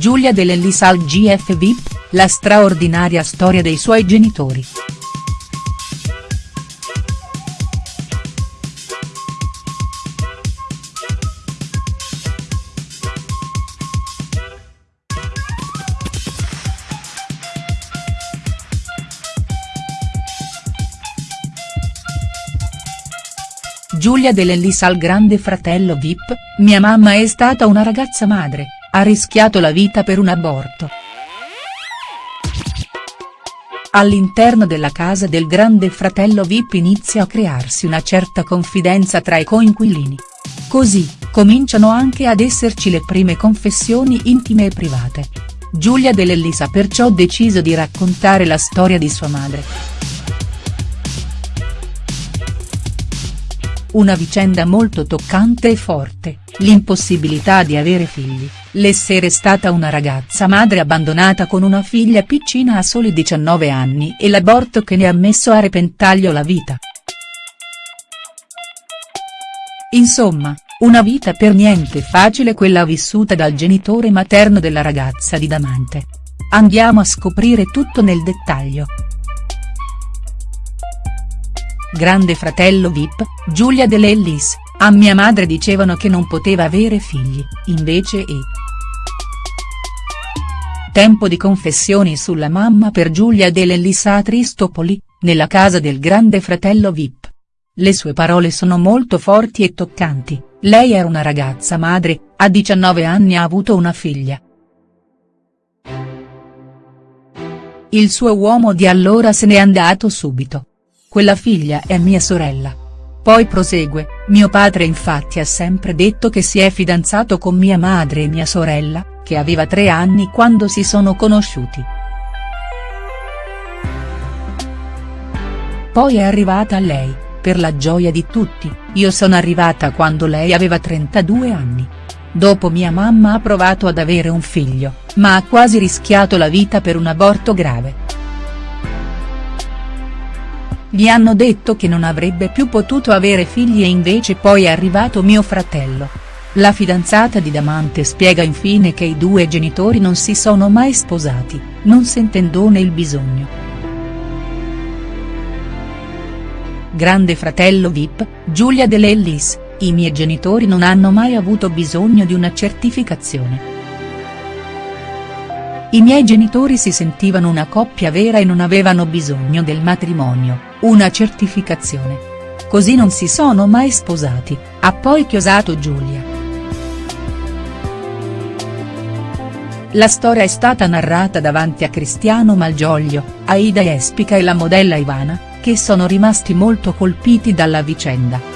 Giulia Dell'Ellis al GF VIP, la straordinaria storia dei suoi genitori. Giulia Dell'Ellis al grande fratello Vip, mia mamma è stata una ragazza madre, ha rischiato la vita per un aborto. All'interno della casa del grande fratello Vip inizia a crearsi una certa confidenza tra i coinquilini. Così, cominciano anche ad esserci le prime confessioni intime e private. Giulia Dell'Ellis ha perciò deciso di raccontare la storia di sua madre. Una vicenda molto toccante e forte, l'impossibilità di avere figli, l'essere stata una ragazza madre abbandonata con una figlia piccina a soli 19 anni e l'aborto che ne ha messo a repentaglio la vita. Insomma, una vita per niente facile quella vissuta dal genitore materno della ragazza di Damante. Andiamo a scoprire tutto nel dettaglio. Grande fratello Vip, Giulia Dell'Ellis, a mia madre dicevano che non poteva avere figli, invece è. Tempo di confessioni sulla mamma per Giulia Dell'Ellis a Tristopoli, nella casa del grande fratello Vip. Le sue parole sono molto forti e toccanti, lei era una ragazza madre, a 19 anni ha avuto una figlia. Il suo uomo di allora se n'è andato subito. Quella figlia è mia sorella. Poi prosegue, mio padre infatti ha sempre detto che si è fidanzato con mia madre e mia sorella, che aveva tre anni quando si sono conosciuti. Poi è arrivata lei, per la gioia di tutti, io sono arrivata quando lei aveva 32 anni. Dopo mia mamma ha provato ad avere un figlio, ma ha quasi rischiato la vita per un aborto grave. Gli hanno detto che non avrebbe più potuto avere figli e invece poi è arrivato mio fratello. La fidanzata di Damante spiega infine che i due genitori non si sono mai sposati, non sentendone il bisogno. Grande fratello Vip, Giulia Dell'Ellis, i miei genitori non hanno mai avuto bisogno di una certificazione. I miei genitori si sentivano una coppia vera e non avevano bisogno del matrimonio, una certificazione. Così non si sono mai sposati, ha poi chiosato Giulia. La storia è stata narrata davanti a Cristiano Malgioglio, Aida Espica e la modella Ivana, che sono rimasti molto colpiti dalla vicenda.